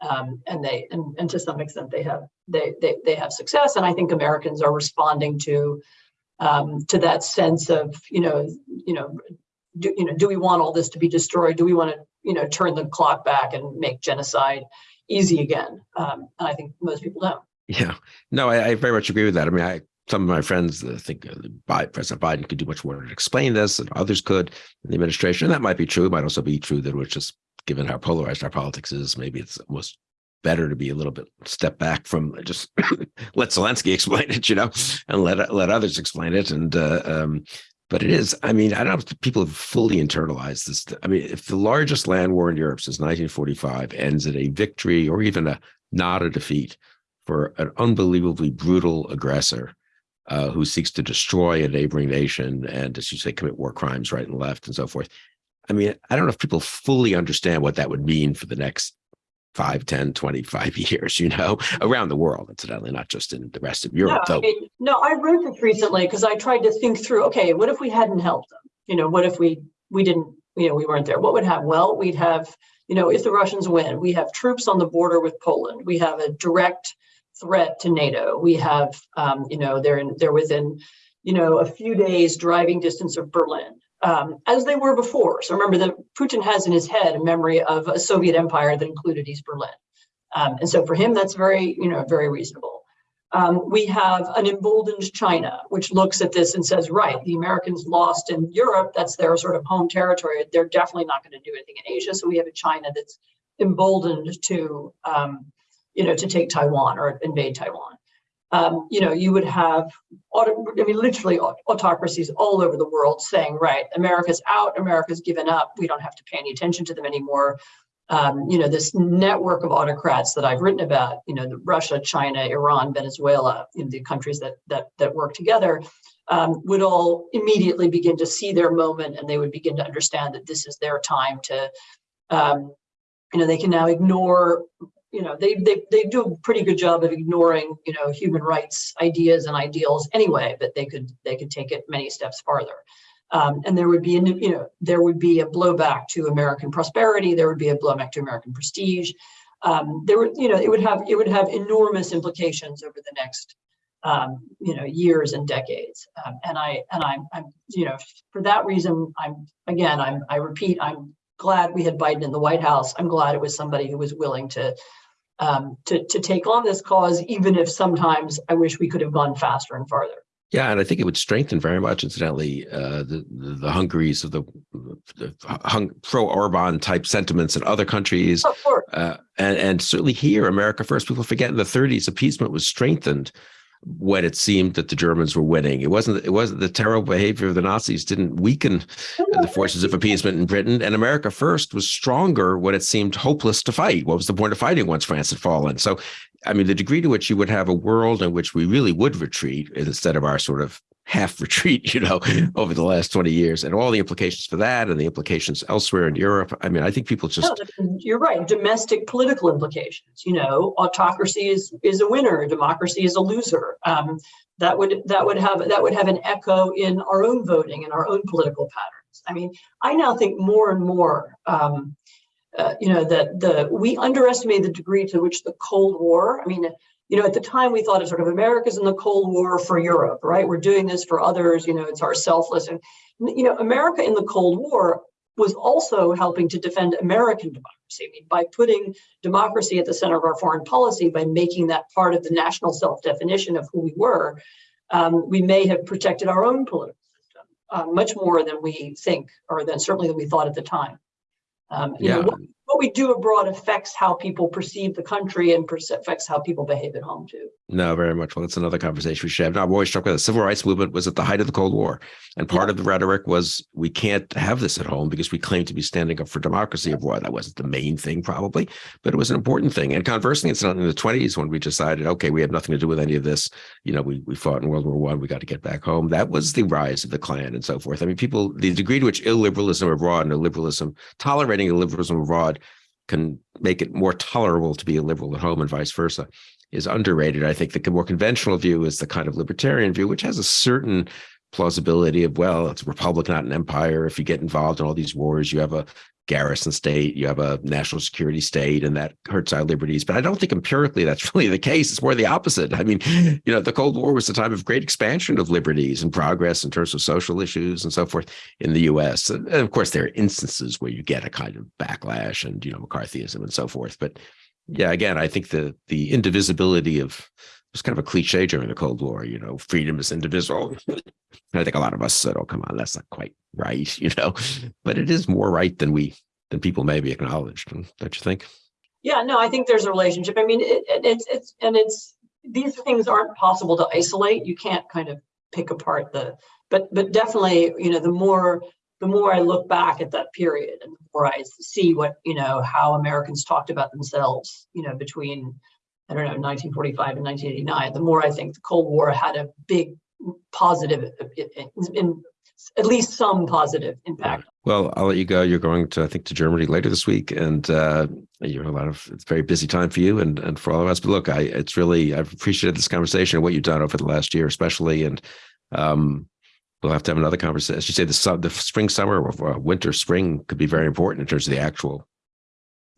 um, and they and, and to some extent they have they, they they have success and I think Americans are responding to um, to that sense of you know you know do you know do we want all this to be destroyed do we want to you know turn the clock back and make genocide easy again um, and I think most people don't. Yeah, no, I, I, very much agree with that. I mean, I some of my friends think uh, President Biden could do much more to explain this, and others could in the administration. And that might be true. It might also be true that we're just given how polarized our politics is, maybe it's almost better to be a little bit step back from just let Zelensky explain it, you know, and let let others explain it. And uh, um, but it is, I mean, I don't know if people have fully internalized this. I mean, if the largest land war in Europe since 1945 ends in a victory or even a not a defeat for an unbelievably brutal aggressor, uh, who seeks to destroy a neighboring nation and, as you say, commit war crimes right and left and so forth. I mean, I don't know if people fully understand what that would mean for the next 5, 10, 25 years, you know, around the world, incidentally, not just in the rest of Europe. No, I, mean, no, I wrote this recently because I tried to think through, okay, what if we hadn't helped them? You know, what if we we didn't, you know, we weren't there? What would happen? Well, we'd have, you know, if the Russians win, we have troops on the border with Poland. We have a direct threat to NATO. We have, um, you know, they're in, they're within, you know, a few days driving distance of Berlin, um, as they were before. So remember that Putin has in his head a memory of a Soviet empire that included East Berlin. Um, and so for him, that's very, you know, very reasonable. Um, we have an emboldened China, which looks at this and says, right, the Americans lost in Europe, that's their sort of home territory. They're definitely not going to do anything in Asia. So we have a China that's emboldened to, um, you know, to take Taiwan or invade Taiwan. Um, you know, you would have, I mean, literally autocracies all over the world saying, right, America's out, America's given up, we don't have to pay any attention to them anymore. Um, you know, this network of autocrats that I've written about, you know, Russia, China, Iran, Venezuela, you know, the countries that that that work together, um, would all immediately begin to see their moment, and they would begin to understand that this is their time to, um, you know, they can now ignore you know, they, they, they do a pretty good job of ignoring, you know, human rights ideas and ideals anyway, but they could, they could take it many steps farther. Um, and there would be, a, you know, there would be a blowback to American prosperity. There would be a blowback to American prestige. Um, there would, you know, it would have, it would have enormous implications over the next, um, you know, years and decades. Um, and I, and I'm, I'm, you know, for that reason, I'm, again, I'm, I repeat, I'm glad we had Biden in the White House. I'm glad it was somebody who was willing to um, to to take on this cause, even if sometimes I wish we could have gone faster and farther. Yeah, and I think it would strengthen very much, incidentally, uh, the, the the Hungaries of the, the hung, pro Orban type sentiments in other countries, Of course. uh, and and certainly here, America first. People forget in the 30s, appeasement was strengthened when it seemed that the Germans were winning. It wasn't. It wasn't the terrible behavior of the Nazis didn't weaken the forces of appeasement in Britain, and America first was stronger when it seemed hopeless to fight. What was the point of fighting once France had fallen? So, I mean, the degree to which you would have a world in which we really would retreat instead of our sort of half retreat, you know, over the last 20 years and all the implications for that and the implications elsewhere in Europe. I mean, I think people just No, you're right. Domestic political implications. You know, autocracy is is a winner. Democracy is a loser. Um, that would that would have that would have an echo in our own voting and our own political patterns. I mean, I now think more and more. Um, uh, you know that the we underestimate the degree to which the Cold War. I mean, you know, at the time we thought of sort of America's in the Cold War for Europe, right? We're doing this for others. You know, it's our selfless and you know, America in the Cold War was also helping to defend American democracy. I mean, by putting democracy at the center of our foreign policy, by making that part of the national self-definition of who we were, um, we may have protected our own political system uh, much more than we think, or than certainly than we thought at the time. Um, you yeah. know, we do abroad affects how people perceive the country and affects how people behave at home too. No, very much. Well, that's another conversation we should have. Now, I'm always struck with the civil rights movement was at the height of the Cold War. And part Yeah. of the rhetoric was we can't have this at home because we claim to be standing up for democracy abroad. That wasn't the main thing, probably, but it was an important thing. And conversely, it's not in the 20s when we decided, okay, we have nothing to do with any of this. You know, we, we fought in World War One, we got to get back home. That was the rise of the Klan and so forth. I mean, people, the degree to which illiberalism abroad and illiberalism, tolerating illiberalism abroad can make it more tolerable to be a liberal at home and vice versa is underrated. I think the more conventional view is the kind of libertarian view, which has a certain plausibility of, well, it's a republic, not an empire. If you get involved in all these wars, you have a garrison state, you have a national security state, and that hurts our liberties. But I don't think empirically that's really the case. It's more the opposite. I mean, you know, the Cold War was a time of great expansion of liberties and progress in terms of social issues and so forth in the US. And of course, there are instances where you get a kind of backlash and, you know, McCarthyism and so forth. But yeah, again, I think the the indivisibility of was kind of a cliche during the Cold War, you know, freedom is indivisible. I think a lot of us said, oh, come on, that's not quite right, you know, but it is more right than we than people maybe acknowledged. Don't you think? Yeah, no, I think there's a relationship. I mean, it, it, it's it's and it's these things aren't possible to isolate. You can't kind of pick apart the, but but definitely, you know, the more the more I look back at that period and the more I see what you know how Americans talked about themselves, you know, between I don't know 1945 and 1989, the more I think the Cold War had a big positive, in, in at least some positive impact. Well, I'll let you go. You're going to, I think, to Germany later this week, and uh, you're a lot of. It's a very busy time for you and and for all of us. But look, I it's really I've appreciated this conversation and what you've done over the last year, especially, and um, we'll have to have another conversation. As you say, the su- the spring, summer, or uh, winter, spring could be very important in terms of the actual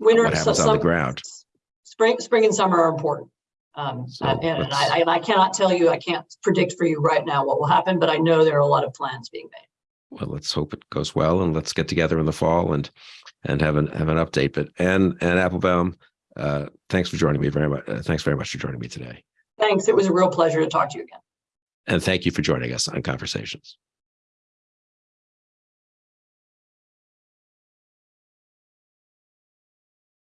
Winter, what happens su- on the ground. Spring, spring and summer are important. Um, So and, and I, and I cannot tell you, I can't predict for you right now what will happen, but I know there are a lot of plans being made. well, let's hope it goes well, and let's get together in the fall and and have an have an update. But and Anne Applebaum, uh, thanks for joining me very much. Uh, thanks very much for joining me today, Thanks. It was a real pleasure to talk to you again. and thank you for joining us on Conversations.